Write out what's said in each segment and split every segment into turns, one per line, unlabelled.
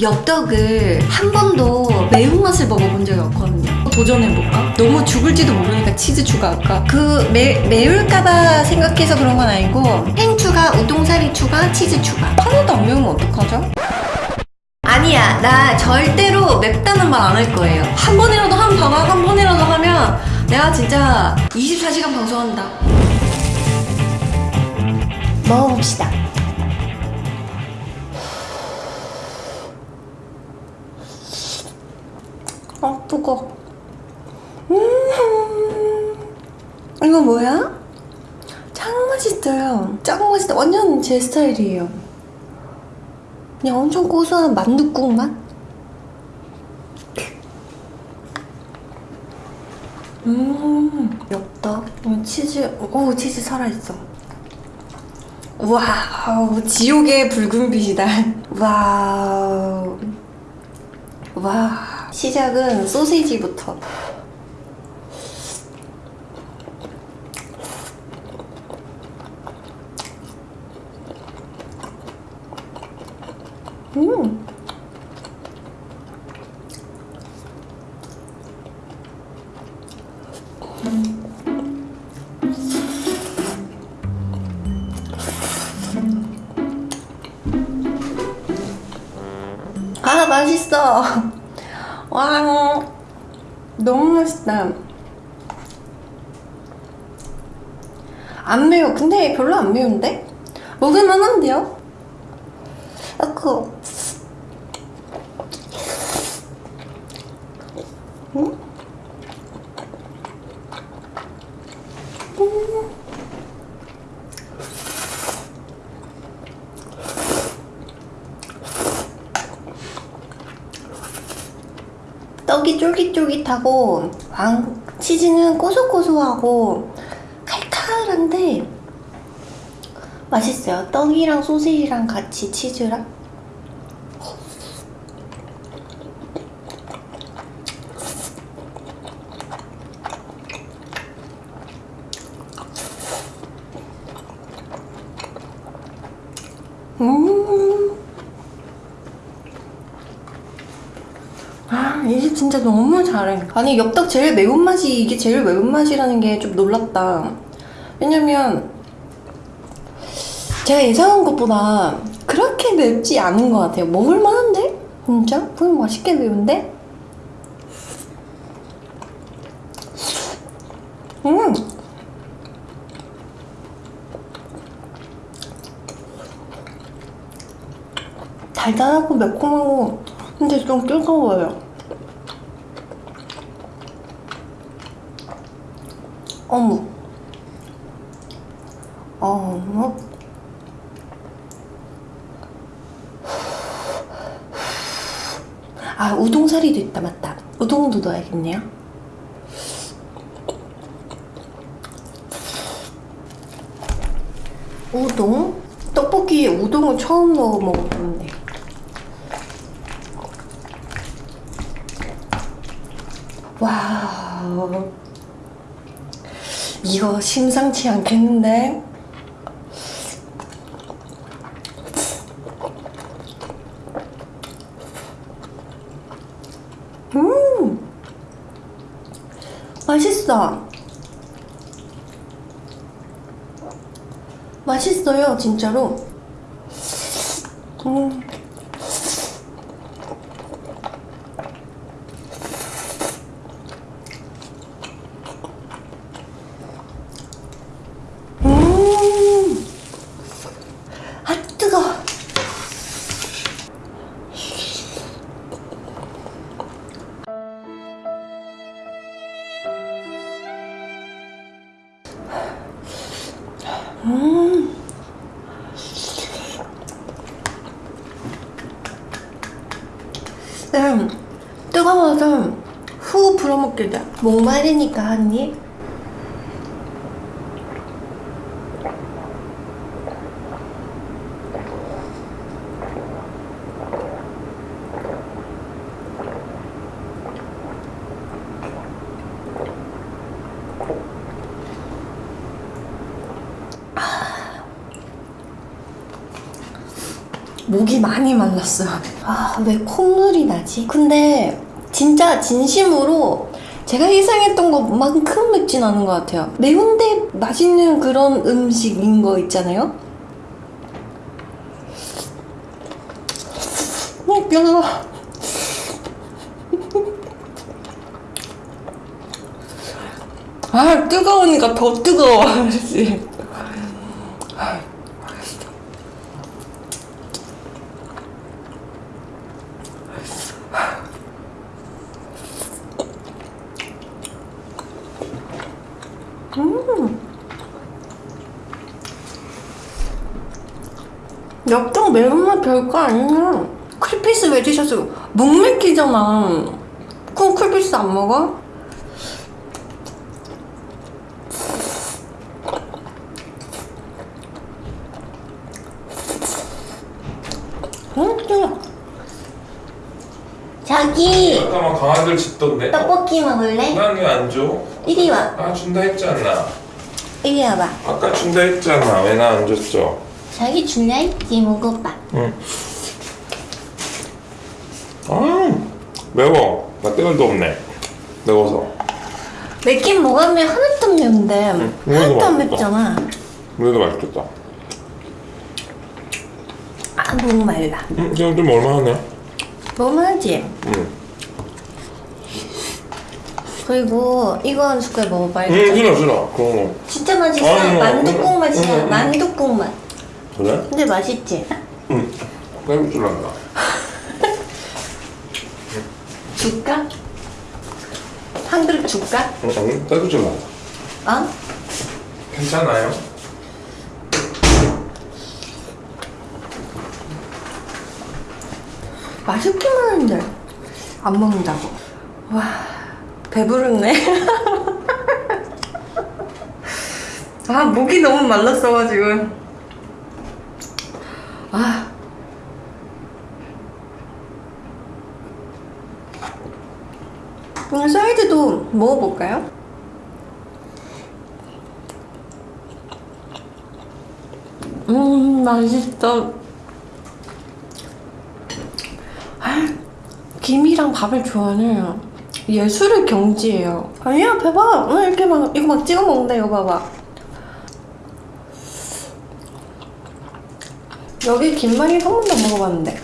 엽떡을 한 번도 매운맛을 먹어본 적이 없거든요. 도전해볼까? 너무 죽을지도 모르니까 치즈 추가할까? 그 매, 매울까봐 생각해서 그런 건 아니고 햄 추가, 우동사리 추가, 치즈 추가. 하나도 안 매우면 어떡하죠? 아니야, 나 절대로 맵다는 말 안 할 거예요. 한 번이라도 한 방학 한 번이라도 하면 내가 진짜 24시간 방송한다. 먹어봅시다. 아, 뜨거. 음, 이거 뭐야? 짱 맛있어요. 짱 맛있다. 완전 제 스타일이에요. 그냥 엄청 고소한 만둣국 맛? 음. 음, 치즈, 오, 치즈 살아있어. 와우, 지옥의 붉은 빛이다. 와우. 와. 시작은 소세지부터. 음. 아 맛있어 와 너무 맛있다 안 매워 근데 별로 안 매운데? 먹을만 한데요? 아그 떡이 쫄깃쫄깃하고 왕 치즈는 고소고소하고 칼칼한데 맛있어요. 떡이랑 소세지랑 같이 치즈랑 음. 아, 이게 진짜 너무 잘해. 아니, 엽떡 제일 매운맛이, 이게 제일 매운맛이라는 게 좀 놀랍다. 왜냐면, 제가 예상한 것보다 그렇게 맵지 않은 것 같아요. 먹을만한데? 진짜? 그냥 맛있게 매운데? 음! 달달하고 매콤하고 근데 좀 뜨거워요. 어묵. 어묵. 아, 우동사리도 있다, 맞다. 우동도 넣어야겠네요. 우동? 떡볶이에 우동을 처음 넣어 먹어보는데. 와우. 이거 심상치 않겠는데? 음! 맛있어. 맛있어요, 진짜로. 음. 음. 음, 뜨거워서 후 불어먹게 돼. 목마르니까 한 입. 목이 많이 말랐어요. 아, 왜 콧물이 나지? 근데 진짜 진심으로 제가 예상했던 것만큼 맵진 않은 것 같아요. 매운데 맛있는 그런 음식인 거 있잖아요? 어, 미안하다. 아, 뜨거우니까 더 뜨거워. 매운맛 별거 아니야. 쿨피스 왜 드셨어요? 목 맥히잖아. 그럼 쿨피스 안 먹어? 응? 뜨거. 자기
잠깐만 강아지를 짖던데?
떡볶이 먹을래?
난 왜 안 줘?
이리 와.
아 준다 않나?
이리 와봐.
아까 준다 했잖아 왜 나 안 줬죠?
자기 줄라 했지 먹어봐.
응. 아 매워 나 때갈도 없네 매워서
맵긴 먹으면 하나도 안 매운데 하나도 안. 맵잖아.
그래도 맛있겠다
아 너무 말라.
응 지금 좀 얼마하네
너무하지?
응
그리고 이거 한 숟갈 먹어봐.
응 싫어 싫어 그런 거
진짜 맛있어.
아유,
만두국
응,
맛이야.
응, 응.
만두국 맛.
그래?
근데 맛있지?
응 안다
줄까? 한 그릇 줄까?
응, 응 안다
어?
괜찮아요?
맛있기만 한데 안 먹는다고. 와 배부르네. 아 목이 너무 말랐어가지고. 아. 사이드도 먹어볼까요? 음 맛있어. 아, 김이랑 밥을 좋아하는 예술의 경지예요. 아니야, 봐봐. 이렇게 막 이거 막 찍어 먹는다. 이거 봐봐. 여기 김말이 한 번도 안 먹어봤는데.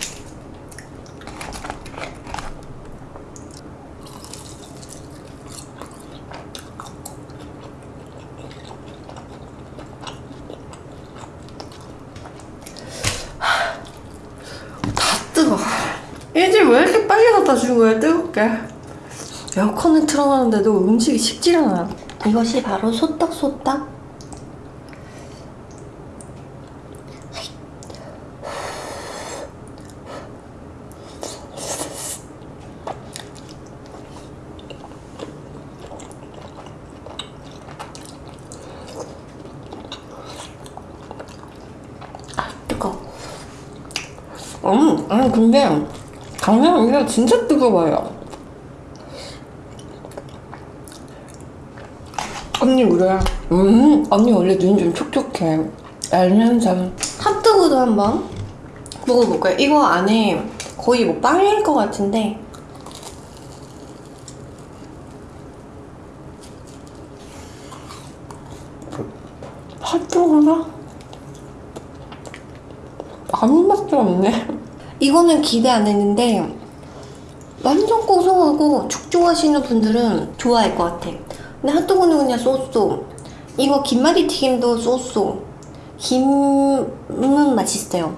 다 뜨거. 일찍 왜 이렇게 빨리 갖다 준 거야, 뜨겁게? 에어컨을 틀어놨는데도 음식이 식질 않아. 이것이 바로 소떡소떡? 아, 뜨거워. 음, 아니 근데 강남 이게 진짜 뜨거워요. 언니 그래. 음, 언니 원래 눈이 좀 촉촉해. 알면서 핫도그도 한번 먹어볼까요? 이거 안에 거의 뭐 빵일 것 같은데. 핫도그가 아무 맛도 없네. 이거는 기대 안 했는데 완전 고소하고 죽 좋아하시는 분들은 좋아할 것 같아. 근데 핫도그는 그냥 쏘쏘. 이거 김말이 튀김도 쏘쏘. 김은 맛있어요.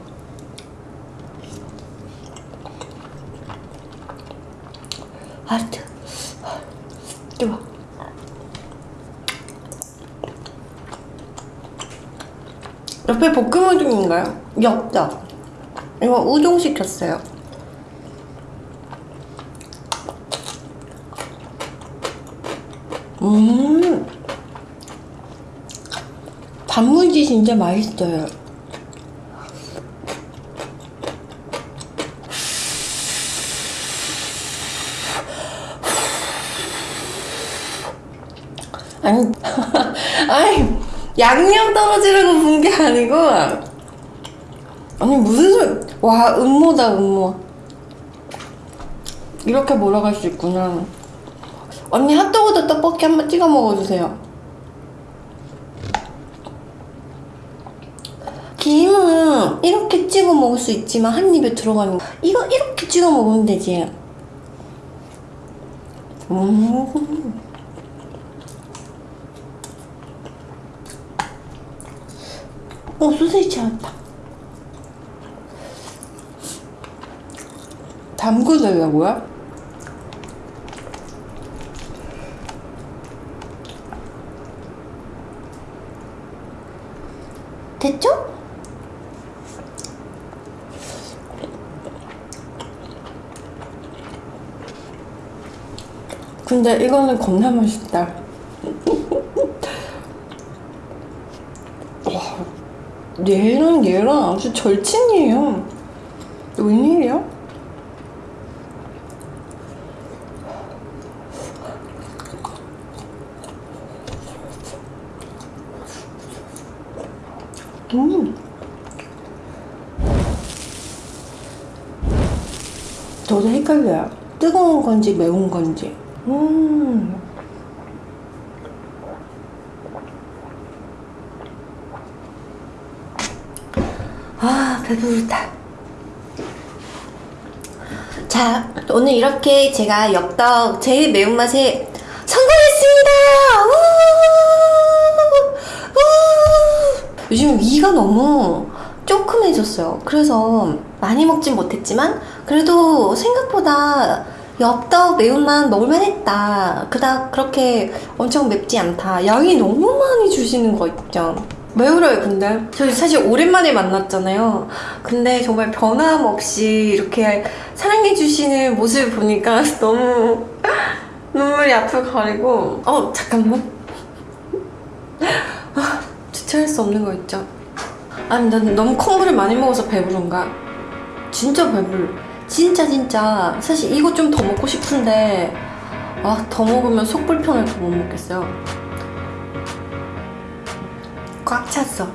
하트. 뜨거. 옆에 볶음 우동인가요? 엽떡. 이거 우동 시켰어요. 음. 단무지 진짜 맛있어요. 아니, 아니, 양념 떨어지려고 본게 아니고, 아니, 무슨 소리, 와 음모다 음모. 이렇게 몰아갈 수 있구나. 언니 핫도그도 떡볶이 한번 찍어 먹어주세요. 김은 이렇게 찍어 먹을 수 있지만 한 입에 들어가는 거. 이거 이렇게 찍어 먹으면 되지. 음. 어 소세지 찾았다 담그려고요? 됐죠? 근데 이거는 겁나 맛있다. 와, 얘랑 얘랑 아주 절친이에요. 웬일이야? 음. 저도 헷갈려요. 뜨거운 건지 매운 건지. 음. 아, 배부르다. 자, 오늘 이렇게 제가 엽떡 제일 매운맛에 성공했습니다! 우! 우! 요즘 위가 너무 조금해졌어요. 그래서 많이 먹진 못했지만, 그래도 생각보다 엽떡 매운맛 먹을만 했다. 그닥 그렇게 엄청 맵지 않다. 양이 너무 많이 주시는 거 있죠. 매울어요, 근데. 저희 사실 오랜만에 만났잖아요. 근데 정말 변함없이 이렇게 사랑해주시는 모습을 보니까 너무 눈물이 앞을 가리고. 어, 잠깐만. 아, 주체할 수 없는 거 있죠. 아니, 난 너무 콩물을 많이 먹어서 배부른가? 진짜 배불러. 진짜, 진짜. 사실 이거 좀 더 먹고 싶은데, 아, 더 먹으면 속 불편해서 못 먹겠어요. 꽉 찼어.